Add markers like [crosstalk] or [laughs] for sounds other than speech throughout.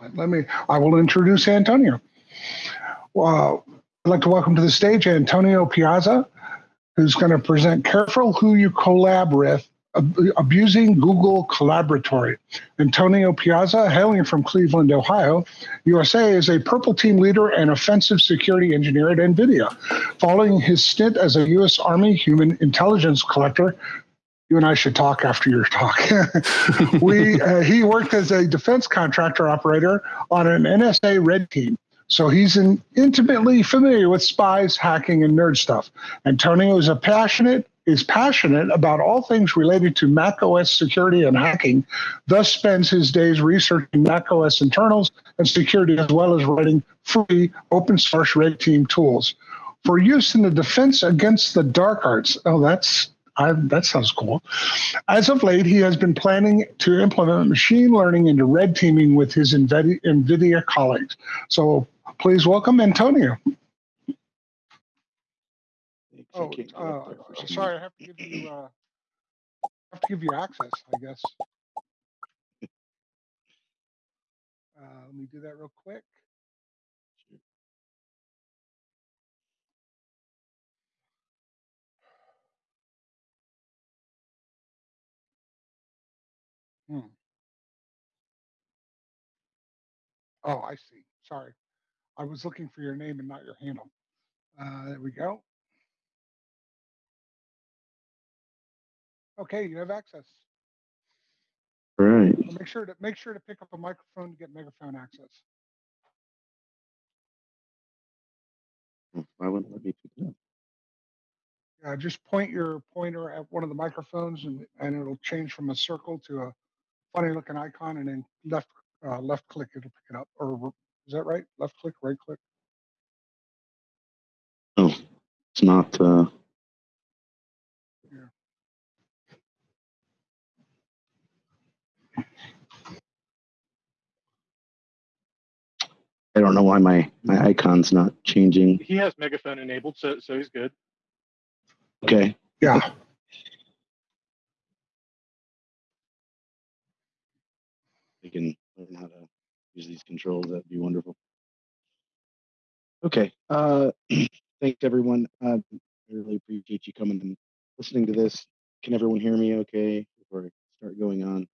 Let me, I will introduce Antonio. I'd like to welcome to the stage Antonio Piazza, who's going to present Careful Who You Collab With, Abusing Google Collaboratory. Antonio Piazza, hailing from Cleveland, Ohio, USA, is a purple team leader and offensive security engineer at NVIDIA. Following his stint as a U.S. Army human intelligence collector, you and I should talk after your talk. [laughs] we uh, he worked as a defense contractor operator on an NSA red team. So he's in, intimately familiar with spies, hacking, and nerd stuff. Antonio is a passionate is passionate about all things related to Mac OS security and hacking, thus spends his days researching Mac OS internals and security as well as writing free open source red team tools. For use in the defense against the dark arts. Oh, that's I, that sounds cool. As of late, he has been planning to implement machine learning into red teaming with his NVIDIA colleagues. So please welcome Antonio. Oh, uh, sorry, I have to give you uh, have to give you access, I guess. [laughs] Uh, let me do that real quick. Hmm. Oh, I see. Sorry. I was looking for your name and not your handle. Uh, there we go. Okay, you have access. All right. So make sure to make sure to pick up a microphone to get megaphone access. Why wouldn't let me do that? Uh, just point your pointer at one of the microphones and, and it'll change from a circle to a funny looking icon and then left uh, left click it'll pick it up. Or is that right? Left click, right click? Oh, it's not. Uh... I don't know why my, my icon's not changing. He has megaphone enabled, so so he's good. Okay. Yeah. Can learn how to use these controls. That'd be wonderful. Okay. Uh, [clears throat] thanks everyone. Uh, I really appreciate you coming and listening to this. Can everyone hear me okay before I start going on?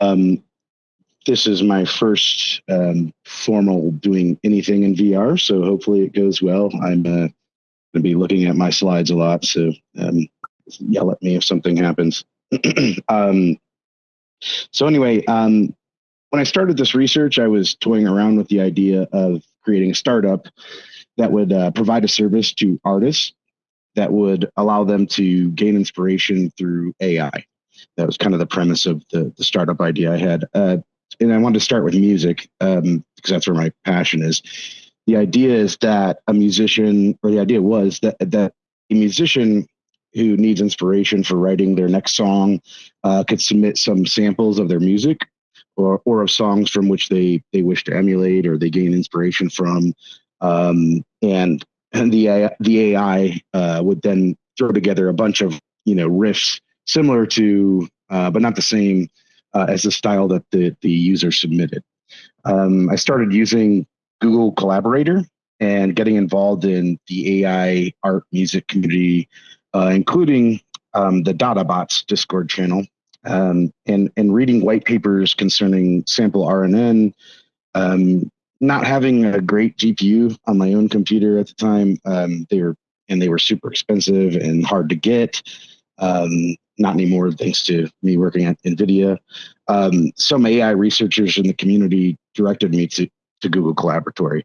Um, this is my first um, formal doing anything in VR, so hopefully it goes well. I'm uh, going to be looking at my slides a lot, so um, yell at me if something happens. [clears throat] um, so anyway, um, when I started this research, I was toying around with the idea of creating a startup that would uh, provide a service to artists that would allow them to gain inspiration through AI. That was kind of the premise of the, the startup idea I had. Uh, and I wanted to start with music um, because that's where my passion is. The idea is that a musician, or the idea was that that a musician who needs inspiration for writing their next song uh, could submit some samples of their music or, or of songs from which they, they wish to emulate or they gain inspiration from. Um, and, and the, the AI uh, would then throw together a bunch of, you know, riffs similar to, uh, but not the same uh, as the style that the, the user submitted. Um, I started using Google Collaborator and getting involved in the AI art music community, uh, including um, the DataBots Discord channel, um, and, and reading white papers concerning sample RNN, um, not having a great GPU on my own computer at the time. Um, they were and they were super expensive and hard to get. Um, not anymore, thanks to me working at NVIDIA. Um, some AI researchers in the community directed me to, to Google Collaboratory.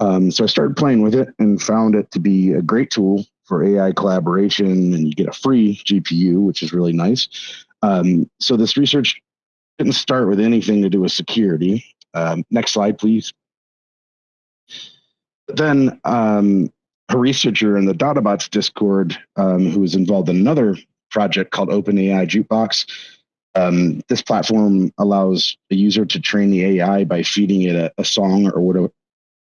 Um, so I started playing with it and found it to be a great tool for AI collaboration, and you get a free GPU, which is really nice. Um, so this research didn't start with anything to do with security. Um, next slide, please. Then um, a researcher in the DataBots Discord um, who was involved in another project called OpenAI Jukebox. Um, this platform allows a user to train the AI by feeding it a, a song or whatever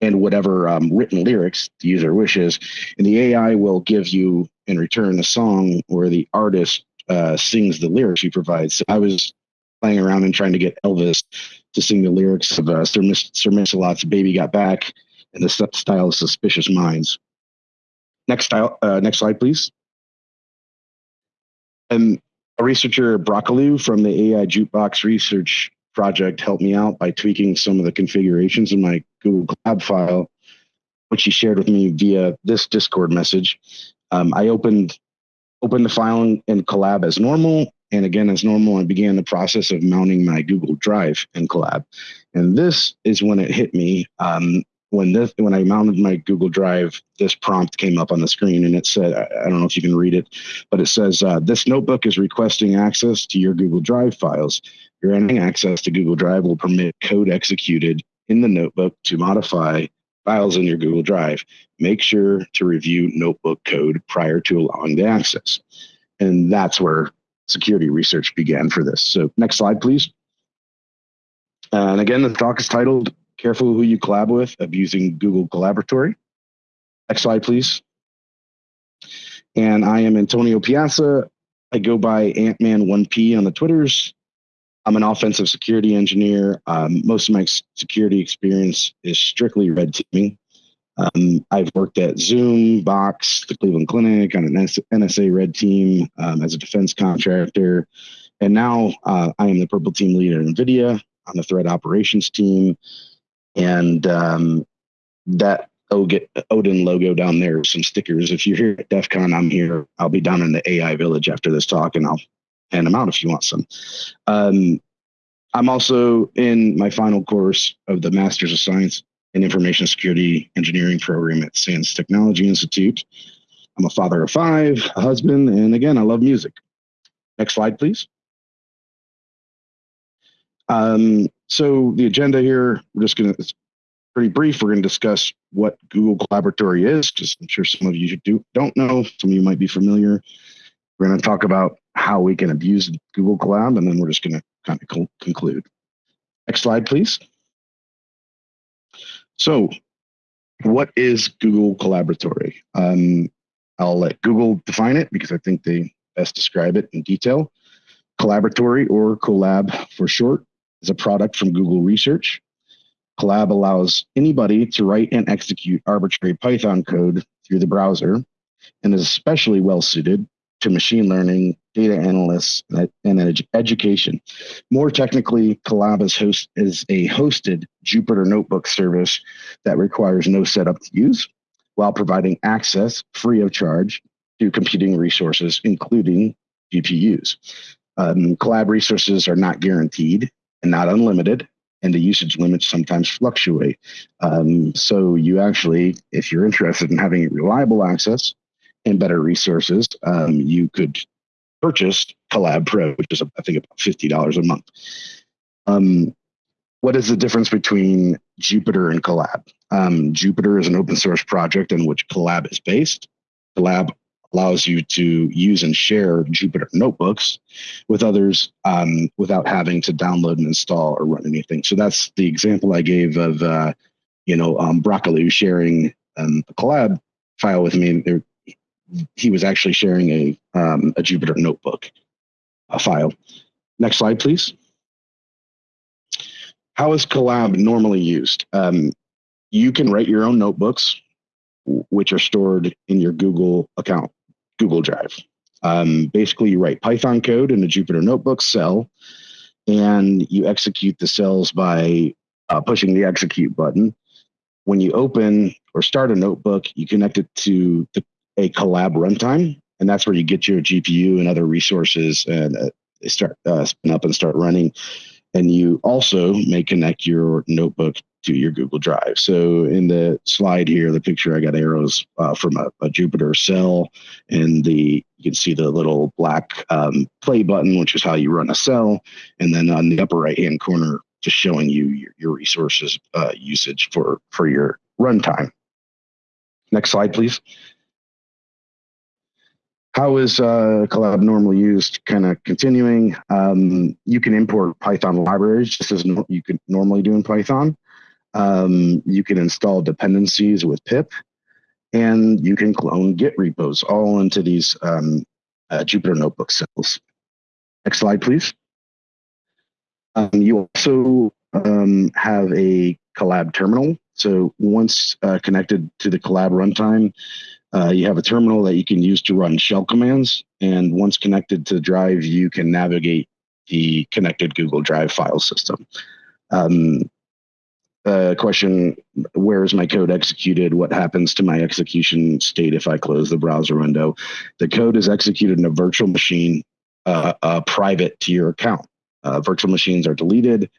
and whatever um, written lyrics the user wishes, and the AI will give you in return a song where the artist uh, sings the lyrics you provide. So I was playing around and trying to get Elvis to sing the lyrics of uh, Sir, Mis- Sir Mix-a-Lot's "Baby Got Back" in the style of "Suspicious Minds." Next style, uh, next slide, please. And a researcher, Brockaloo, from the AI Jukebox Research Project, helped me out by tweaking some of the configurations in my Google Colab file, which he shared with me via this Discord message. Um, I opened opened the file in, in Colab as normal, and again as normal, I began the process of mounting my Google Drive in Collab. And this is when it hit me. Um, when this when I mounted my Google Drive, this prompt came up on the screen, and it said, I, I don't know if you can read it, but it says, uh, "This notebook is requesting access to your Google Drive files. Granting access to Google Drive will permit code executed in the notebook to modify files in your Google Drive. Make sure to review notebook code prior to allowing the access." And that's where security research began for this. So, next slide, please. And again, the talk is titled Careful who you collab with, abusing Google Collaboratory. Next slide, please. And I am Antonio Piazza. I go by Antman1P on the Twitters. I'm an offensive security engineer. Um, most of my security experience is strictly red teaming. Um, I've worked at Zoom, Box, the Cleveland Clinic on an NSA red team um, as a defense contractor. And now uh, I am the purple team leader at NVIDIA on the threat operations team and um, that Odin logo down there, some stickers. If you're here at DEF CON, I'm here. I'll be down in the AI village after this talk, and I'll hand them out if you want some. Um, I'm also in my final course of the Masters of Science in Information Security Engineering program at SANS Technology Institute. I'm a father of five, a husband, and again, I love music. Next slide, please. Um, so the agenda here, we're just going to, it's pretty brief. We're going to discuss what Google Collaboratory is, because I'm sure some of you do, don't know. Some of you might be familiar. We're going to talk about how we can abuse Google Collab, and then we're just going to kind of conclude. Next slide, please. So what is Google Collaboratory? Um, I'll let Google define it because I think they best describe it in detail. Collaboratory or Colab for short is a product from Google Research. Colab allows anybody to write and execute arbitrary Python code through the browser and is especially well suited to machine learning, data analysts, and ed education. More technically, Colab is, host is a hosted Jupyter Notebook service that requires no setup to use while providing access free of charge to computing resources, including GPUs. Um, Colab resources are not guaranteed and not unlimited, and the usage limits sometimes fluctuate. Um, so you actually, if you're interested in having reliable access and better resources, um, you could purchase Colab Pro, which is I think about fifty dollars a month. Um, what is the difference between Jupyter and Colab? Um, Jupyter is an open source project in which Colab is based. Colab allows you to use and share Jupyter notebooks with others um, without having to download and install or run anything. So that's the example I gave of, uh, you know, um, Broccoli sharing um, a Colab file with me. There, he was actually sharing a, um, a Jupyter notebook a file. Next slide, please. How is Colab normally used? Um, you can write your own notebooks, which are stored in your Google account. Google Drive. Um, basically, you write Python code in a Jupyter Notebook cell, and you execute the cells by uh, pushing the execute button. When you open or start a notebook, you connect it to the, a collab runtime, and that's where you get your GPU and other resources and uh, they start uh, spin up and start running. And you also may connect your notebook to your Google Drive. So in the slide here, the picture, I got arrows uh, from a, a, Jupyter cell, and the you can see the little black um, play button, which is how you run a cell, and then on the upper right hand corner, just showing you your, your resources uh, usage for for your runtime. Next slide, please. How is uh, Colab normally used? Kind of continuing. Um, you can import Python libraries just as no you could normally do in Python. Um, you can install dependencies with pip, and you can clone Git repos all into these um, uh, Jupyter Notebook cells. Next slide, please. Um, you also um, have a collab terminal. So once uh, connected to the collab runtime, uh, you have a terminal that you can use to run shell commands. And once connected to drive, you can navigate the connected Google Drive file system. Um, uh, question, where is my code executed? What happens to my execution state if I close the browser window? The code is executed in a virtual machine uh, uh, private to your account. Uh, virtual machines are deleted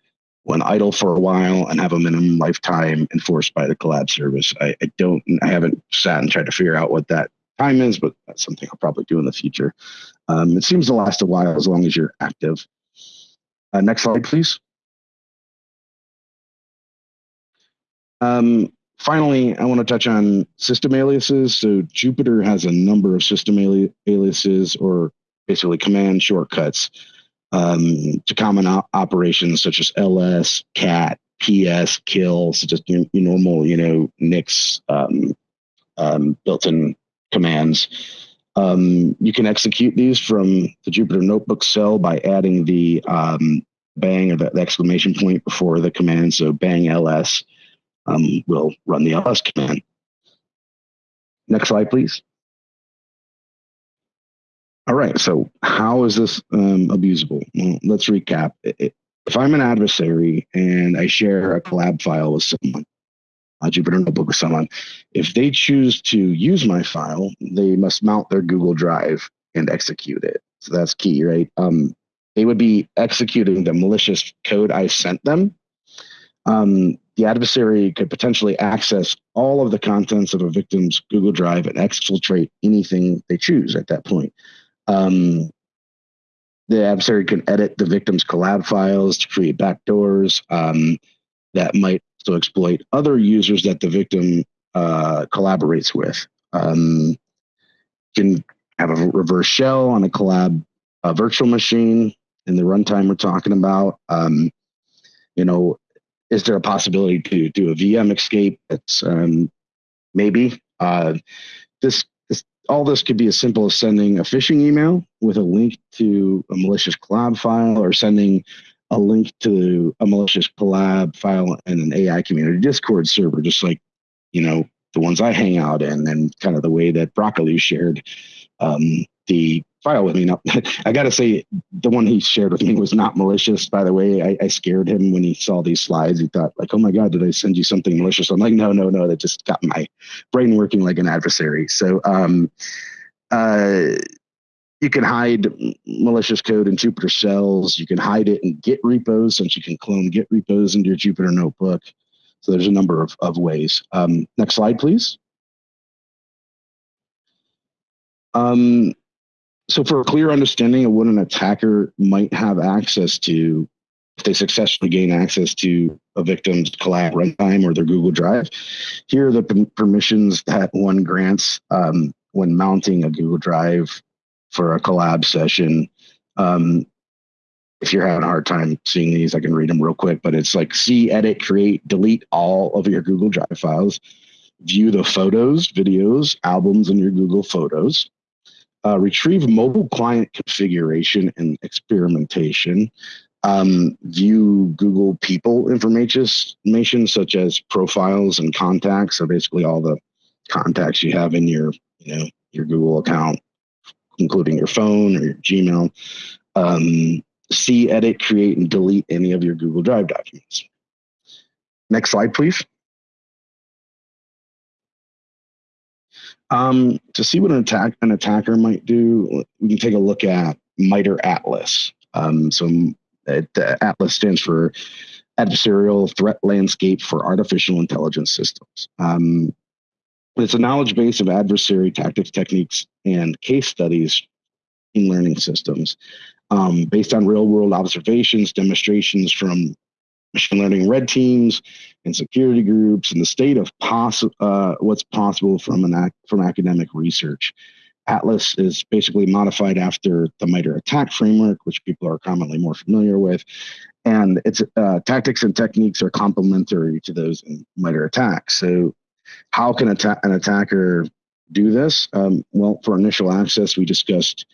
when idle for a while and have a minimum lifetime enforced by the collab service. I, I don't, I haven't sat and tried to figure out what that time is, but that's something I'll probably do in the future. Um, it seems to last a while as long as you're active. Uh, next slide, please. Um, finally, I want to touch on system aliases. So Jupyter has a number of system ali aliases or basically command shortcuts um, to common op operations such as ls, cat, ps, kill, so just your, your normal, you know, Nix um, um, built-in commands. Um, you can execute these from the Jupyter Notebook cell by adding the um, bang or the, the, exclamation point before the command. So bang ls um, will run the ls command. Next slide, please. All right, so how is this um, abusable? Well, let's recap. If I'm an adversary and I share a collab file with someone, a Jupyter Notebook with someone, if they choose to use my file, they must mount their Google Drive and execute it. So that's key, right? Um, they would be executing the malicious code I sent them. Um, the adversary could potentially access all of the contents of a victim's Google Drive and exfiltrate anything they choose at that point. Um, the adversary can edit the victim's collab files to create backdoors um, that might also exploit other users that the victim uh, collaborates with. Um, can have a reverse shell on a collab a virtual machine in the runtime we're talking about. Um, you know, is there a possibility to do a VM escape? It's um, maybe. Uh, this all this could be as simple as sending a phishing email with a link to a malicious collab file or sending a link to a malicious collab file in an AI community Discord server, just like, you know, the ones I hang out in and kind of the way that Broccoli shared um, the file with me. Now, [laughs] I got to say, the one he shared with me was not malicious. By the way, I, I, scared him when he saw these slides. He thought, like, "Oh my God, did I send you something malicious?" I'm like, "No, no, no. That just got my brain working like an adversary." So, um, uh, you can hide malicious code in Jupyter cells. You can hide it in Git repos, since you can clone Git repos into your Jupyter notebook. So there's a number of, of ways. Um, next slide, please. Um, so for a clear understanding of what an attacker might have access to if they successfully gain access to a victim's collab runtime or their Google Drive, here are the permissions that one grants um, when mounting a Google Drive for a collab session. Um, if you're having a hard time seeing these, I can read them real quick, but it's like see, edit, create, delete all of your Google Drive files, view the photos, videos, albums in your Google Photos, uh, retrieve mobile client configuration and experimentation, um, view Google people information such as profiles and contacts. So basically all the contacts you have in your, you know, your Google account, including your phone or your Gmail. Um, see, edit, create, and delete any of your Google Drive documents. Next slide, please. Um, to see what an attack an attacker might do, we can take a look at MITRE ATLAS. Um, so it, uh, ATLAS stands for Adversarial Threat Landscape for Artificial Intelligence Systems. Um, it's a knowledge base of adversary tactics, techniques, and case studies in learning systems um, based on real world observations, demonstrations from machine learning red teams and security groups and the state of poss- uh, what's possible from an ac- from academic research. Atlas is basically modified after the MITRE attack framework, which people are commonly more familiar with. And its uh, tactics and techniques are complementary to those in MITRE attacks. So, how can atta- an attacker do this? Um, well, for initial access, we discussed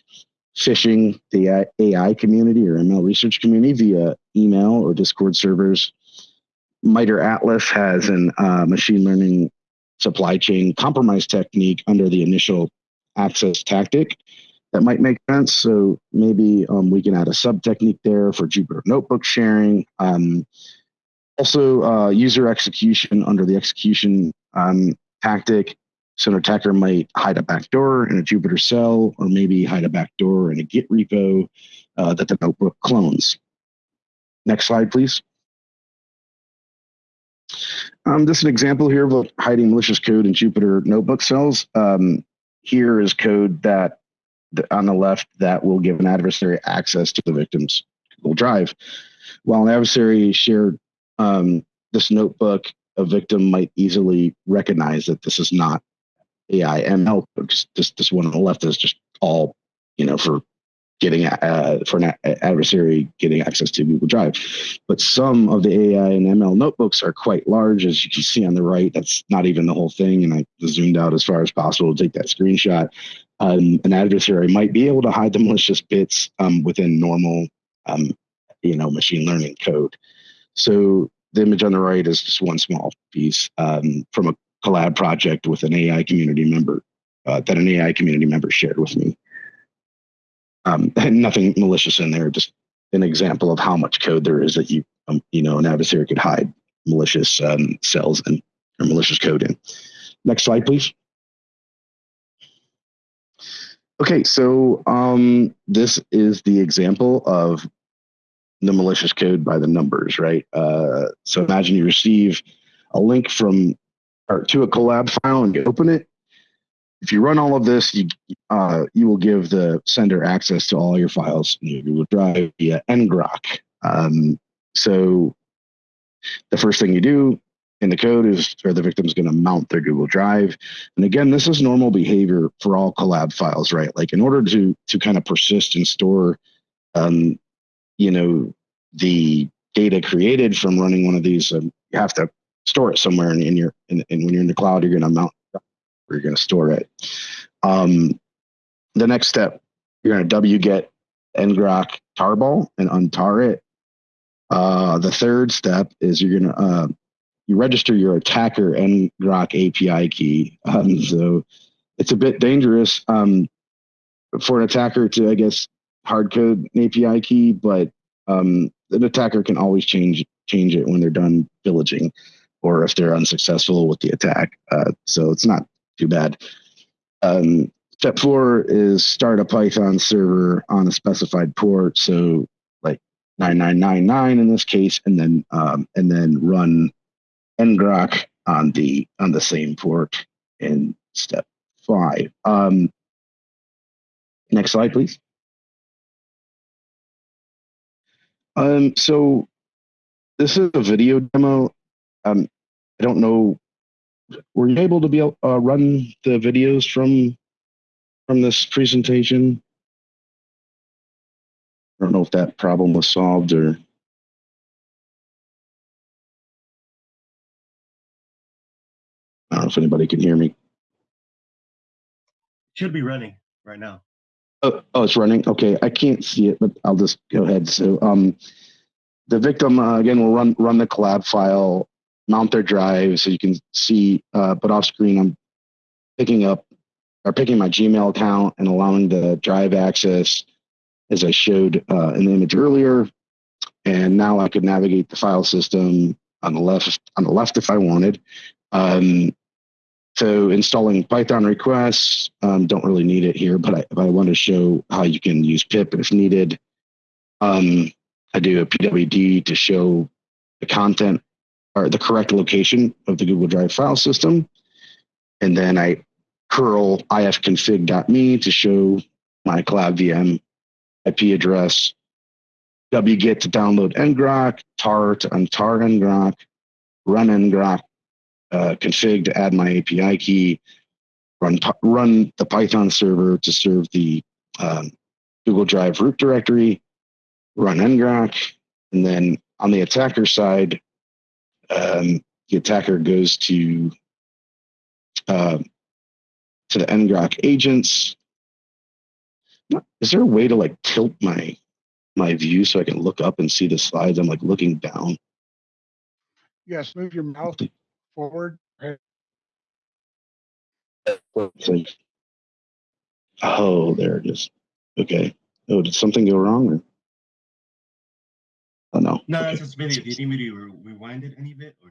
phishing the AI community or ML research community via email or Discord servers, MITRE Atlas has an uh, machine learning supply chain compromise technique under the initial access tactic that might make sense. So maybe um, we can add a sub technique there for Jupyter notebook sharing. Um, also, uh, user execution under the execution um, tactic. So an attacker might hide a backdoor in a Jupyter cell, or maybe hide a backdoor in a Git repo uh, that the notebook clones. Next slide, please. Um, this is an example here of hiding malicious code in Jupyter notebook cells. Um, here is code that on the left that will give an adversary access to the victim's Google Drive. While an adversary shared um, this notebook, a victim might easily recognize that this is not AI ML. Just this, one on the left is just all, you know, for getting uh, for an adversary getting access to Google Drive. But some of the AI and ML notebooks are quite large, as you can see on the right. That's not even the whole thing, and I zoomed out as far as possible to take that screenshot. Um, an adversary might be able to hide the malicious bits um, within normal, um, you know, machine learning code. So the image on the right is just one small piece um, from a collab project with an AI community member uh, that an AI community member shared with me um, and [laughs] nothing malicious in there. Just an example of how much code there is that you, um, you know, an adversary could hide malicious um, cells and or malicious code in. Next slide, please. Okay, so um, this is the example of the malicious code by the numbers, right? Uh, so imagine you receive a link from or to a collab file and you open it if you run all of this, you uh, you will give the sender access to all your files in your Google Drive via ngrok. Um, so the first thing you do in the code is or the victim's going to mount their Google Drive. And again, this is normal behavior for all collab files, right? Like in order to to kind of persist and store, um, you know, the data created from running one of these, um, you have to store it somewhere in, in your and when you're in the cloud, you're going to mount where you're going to store it. Um, the next step, you're going to wget ngrok tarball and untar it. Uh, the third step is you're going to uh, you register your attacker ngrok API key. [laughs] Um, so it's a bit dangerous um, for an attacker to, I guess, hard code an API key, but um, an attacker can always change change it when they're done pillaging or if they're unsuccessful with the attack. Uh, so it's not too bad. Um, step four is start a Python server on a specified port. So like 9999 in this case, and then um, and then run ngrok on the on the same port in step five. Um, next slide, please. Um, so this is a video demo. Um, I don't know were you able to be able, uh, run the videos from from this presentation? I don't know if that problem was solved or. I don't know if anybody can hear me. Should be running right now. Oh, oh, it's running. Okay, I can't see it, but I'll just go ahead. So, um, the victim uh, again will run run the collab file mount their drive so you can see, uh, but off screen, I'm picking up or picking my Gmail account and allowing the drive access as I showed uh, in the image earlier. And now I could navigate the file system on the left on the left if I wanted. Um, so installing Python requests, um, don't really need it here, but I, I want to show how you can use pip if needed. Um, I do a pwd to show the content or the correct location of the Google Drive file system. And then I curl ifconfig.me to show my cloud VM IP address, wget to download ngrok, tar to untar ngrok, run ngrok, uh, config to add my API key, run, run the Python server to serve the um, Google Drive root directory, run ngrok, and then on the attacker side, um, the attacker goes to uh, to the ngrok agents. Is there a way to like tilt my my view so I can look up and see the slides? I'm like looking down. Yes, move your mouth forward. Oh, there it is. Okay. Oh, did something go wrong? Oh no. No, Okay. that's just video. Do you need me to rewind it any bit or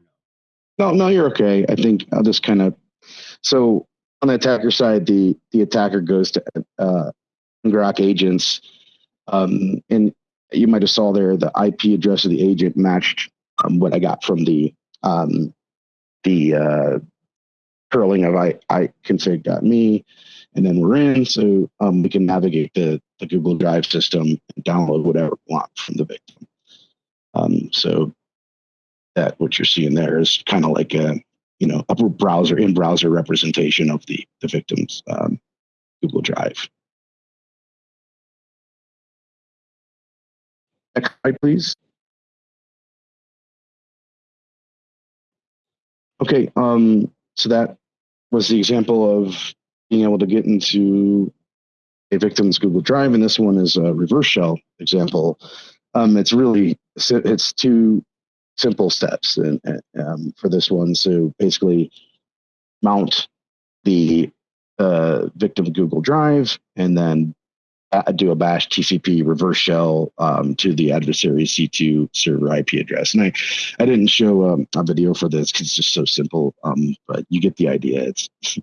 no? No, no, you're okay. I think I'll just kind of. So on the attacker side, the the attacker goes to uh, Grok agents, um, and you might have saw there the IP address of the agent matched um, what I got from the um, the uh, curling of I I config.me, and then we're in, so um, we can navigate the the Google Drive system and download whatever we want from the victim. Um, so that what you're seeing there is kind of like a you know a browser in browser representation of the the victim's um, Google Drive. Next slide, please. Okay, um, so that was the example of being able to get into a victim's Google Drive, and this one is a reverse shell example. Um, it's really it's two simple steps and um, for this one. So basically, mount the uh, victim Google Drive, and then uh, do a bash TCP reverse shell um, to the adversary C2 server IP address. And I, I didn't show um, a video for this because it's just so simple, um, but you get the idea. It's [laughs]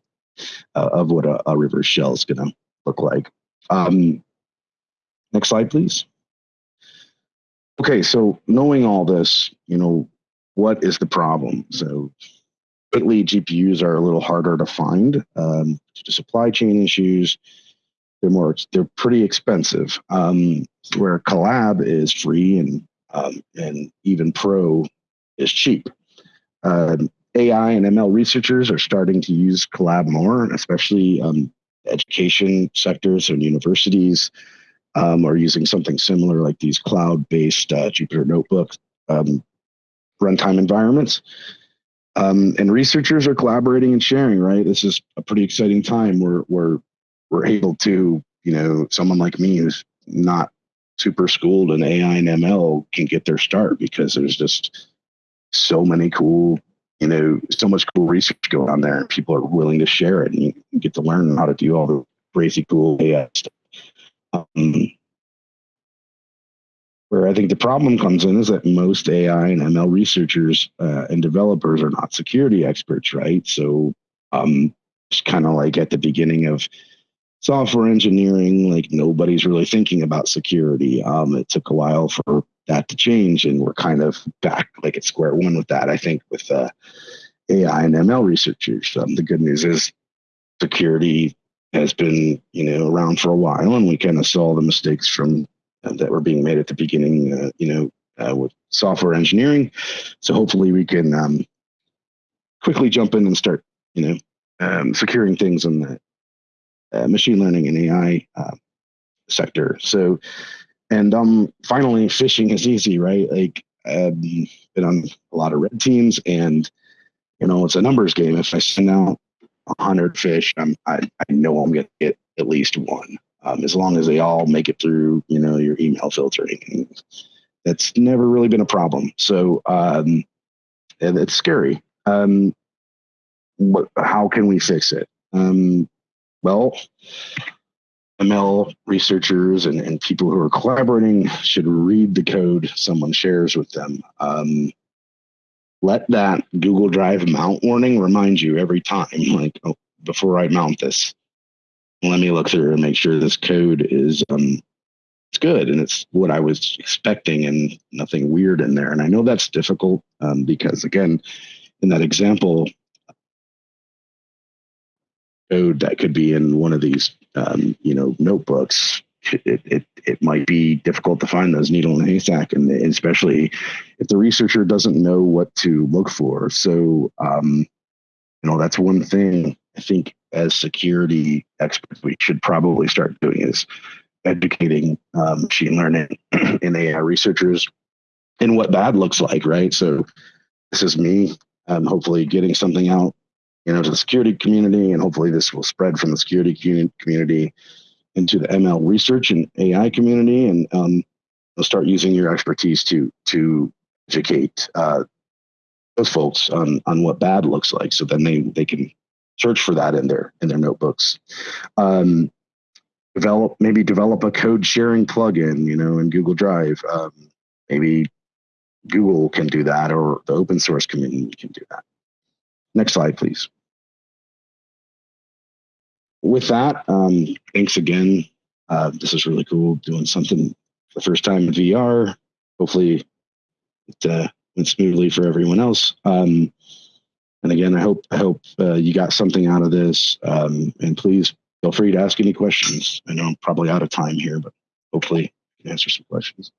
uh, of what a, a reverse shell is going to look like. Um, next slide, please. Okay, so knowing all this, you know, what is the problem? So lately, GPUs are a little harder to find um, due to supply chain issues. They're more, they're pretty expensive. Um, where Collab is free and um, and even Pro is cheap. Um, AI and ML researchers are starting to use Collab more, especially um, education sectors and universities um, are using something similar like these cloud-based uh, Jupyter Notebook um, runtime environments. Um, and researchers are collaborating and sharing. Right, this is a pretty exciting time. Where we're we're able to, you know, someone like me who's not super schooled in AI and ML can get their start because there's just so many cool, you know, so much cool research going on there, and people are willing to share it, and you get to learn how to do all the crazy cool AI stuff. Um, where I think the problem comes in is that most AI and ML researchers uh, and developers are not security experts, right? So, um, it's kind of like at the beginning of software engineering, like nobody's really thinking about security. Um, it took a while for that to change, and we're kind of back like at square one with that. I think with uh, AI and ML researchers. Um, the good news is security has been you know around for a while, and we kind of saw the mistakes from uh, that were being made at the beginning. Uh, you know, uh, with software engineering. So hopefully we can um, quickly jump in and start you know um, securing things in the uh, machine learning and AI uh, sector. So, and um, finally, phishing is easy, right? Like, um, been on a lot of red teams, and you know, it's a numbers game. If I send out hundred fish, I'm, I I know I'm gonna get at least one. Um, as long as they all make it through, you know, your email filtering, that's never really been a problem. So, um, it's scary. Um, what, how can we fix it? Um, well, ML researchers and, and people who are collaborating should read the code someone shares with them. Um, let that Google Drive mount warning remind you every time, like, oh, before I mount this, let me look through and make sure this code is um, it's good and it's what I was expecting and nothing weird in there. And I know that's difficult um, because again, in that example, code that could be in one of these um, you know notebooks it, it it might be difficult to find those needle in a haystack and especially if the researcher doesn't know what to look for. So um, you know that's one thing i think as security experts we should probably start doing is educating um, machine learning [clears throat] and ai researchers in what bad looks like right? So this is me um, hopefully getting something out you know, to the security community, and hopefully this will spread from the security community into the ML research and AI community, and um, start using your expertise to to educate uh, those folks on on what bad looks like. So then they they can search for that in their in their notebooks. Um, develop maybe develop a code sharing plugin, you know, in Google Drive. Um, maybe Google can do that, or the open source community can do that. Next slide, please. With that, um, thanks again. Uh, this is really cool doing something for the first time in VR. Hopefully, it uh, went smoothly for everyone else. Um, and again, I hope I hope uh, you got something out of this. Um, and please feel free to ask any questions. I know I'm probably out of time here, but hopefully I can answer some questions.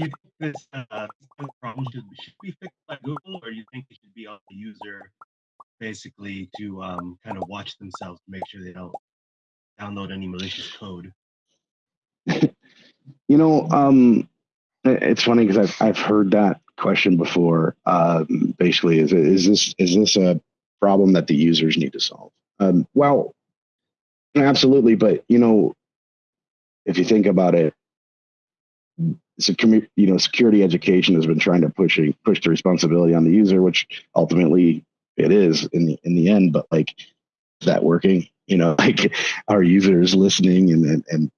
You think this uh, problem should, should be fixed by Google, or do you think it should be on the user, basically, to um, kind of watch themselves to make sure they don't download any malicious code? [laughs] You know, um, it's funny because I've I've heard that question before. Um, basically, is is this is this a problem that the users need to solve? Um, well, absolutely, but you know, if you think about it, security you know security education has been trying to push push the responsibility on the user, which ultimately it is in the in the end. But like, is that working? You know, [laughs] like our users listening and and, and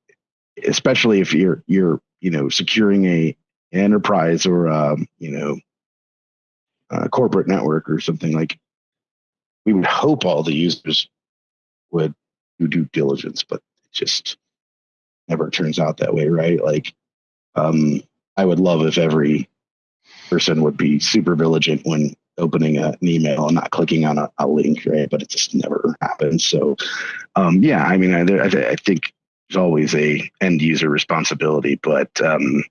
especially if you're you're you know securing a enterprise or um, you know a corporate network or something like we would hope all the users would do due diligence but it just never turns out that way right like um, i would love if every person would be super vigilant when opening a, an email and not clicking on a, a link right? But it just never happens. So um, yeah i mean I, I, I think there's always a end user responsibility but um,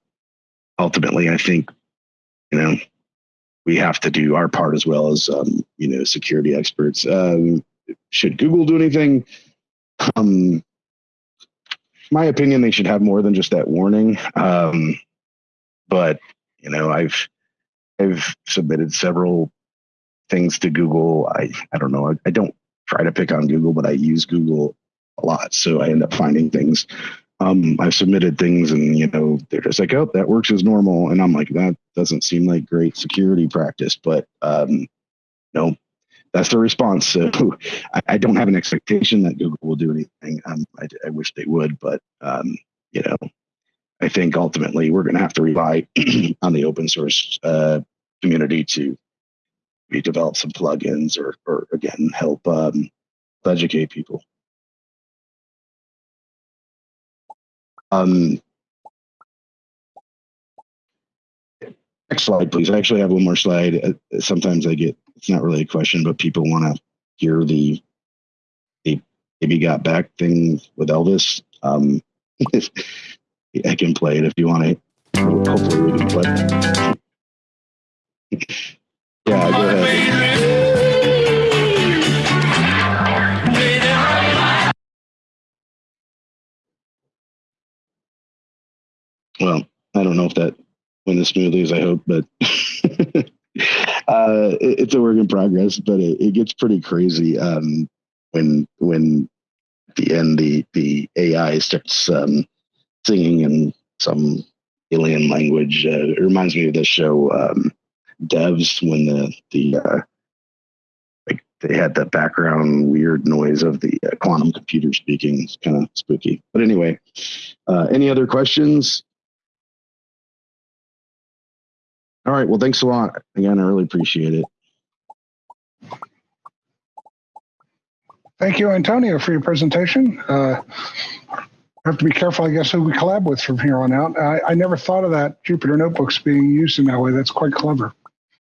ultimately i think you know we have to do our part as well as um, you know security experts. Um, should google do anything? Um, my opinion they should have more than just that warning. Um, but you know i've i've submitted several things to google. I i don't know. I, I don't try to pick on google but i use google a lot so i end up finding things. Um, I've submitted things and you know they're just like, oh, that works as normal, and I'm like, that doesn't seem like great security practice, but um, no, that's the response. So [laughs] I, I don't have an expectation that Google will do anything. Um, I, I wish they would, but um, you know, I think ultimately we're going to have to rely [clears throat] on the open source uh, community to develop some plugins or, or again help um, educate people. Um, next slide, please. I actually have one more slide. Uh, Sometimes I get, it's not really a question, but people want to hear the, the Baby Got Back thing with Elvis. Um, [laughs] I can play it if you want to. Hopefully we can play it. [laughs] Yeah, go ahead. Well, I don't know if that went as smoothly as I hope, but [laughs] uh, it, it's a work in progress. But it, it gets pretty crazy um, when when at the end the the AI starts um, singing in some alien language. Uh, it reminds me of the show um, Devs when the the uh, like they had the background weird noise of the uh, quantum computer speaking. It's kind of spooky. But anyway, uh, any other questions? All right. Well, thanks a lot. Again, I really appreciate it. Thank you, Antonio, for your presentation. Uh, have to be careful, I guess, who we collab with from here on out. I, I never thought of that Jupyter notebooks being used in that way. That's quite clever.